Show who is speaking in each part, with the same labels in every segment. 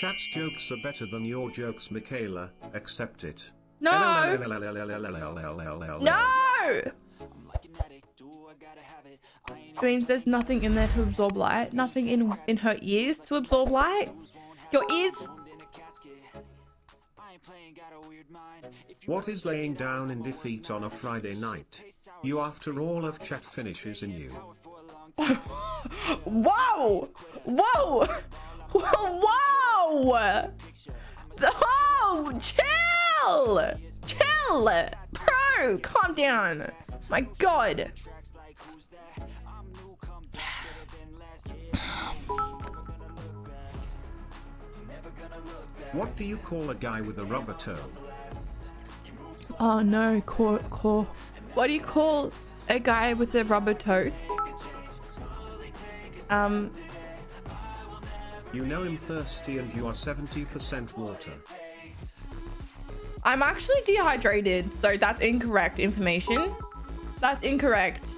Speaker 1: Chat's jokes are better than your jokes, Michaela. Accept it.
Speaker 2: No.
Speaker 1: No.
Speaker 2: No! It means there's nothing in there to absorb light. Nothing in in her ears to absorb light. Your ears.
Speaker 1: What is laying down in defeat on a Friday night? You after all of chat finishes in you.
Speaker 2: Whoa! Whoa! Whoa! Oh, chill! Chill! Bro, calm down. My god.
Speaker 1: What do you call a guy with a rubber toe?
Speaker 2: Oh no, core, core. What do you call a guy with a rubber toe? Um,
Speaker 1: You know him thirsty and you are 70% water.
Speaker 2: I'm actually dehydrated, so that's incorrect information. That's incorrect.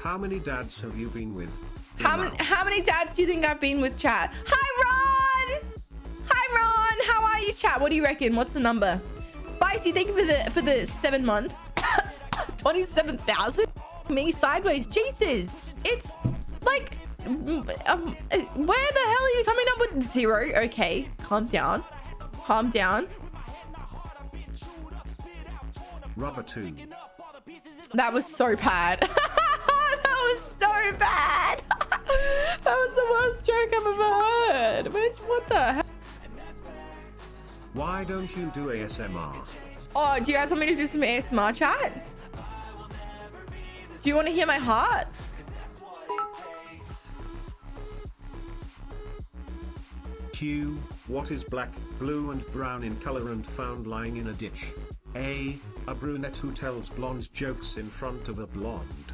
Speaker 1: How many dads have you been with?
Speaker 2: How many how many dads do you think I've been with chat? Hi Ron! Hi Ron! How are you chat? What do you reckon? What's the number? Spicy, thank you for the for the seven months. 27,000? Me sideways. Jesus! It's like um, where the hell are you coming up with zero? Okay, calm down. Calm down.
Speaker 1: Rubber two.
Speaker 2: That was so bad. that was so bad. that was the worst joke I've ever heard. Which, what the hell?
Speaker 1: Why don't you do ASMR?
Speaker 2: Oh, do you guys want me to do some ASMR chat? Do you want to hear my heart?
Speaker 1: Q. What is black, blue and brown in color and found lying in a ditch? A. A brunette who tells blonde jokes in front of a blonde.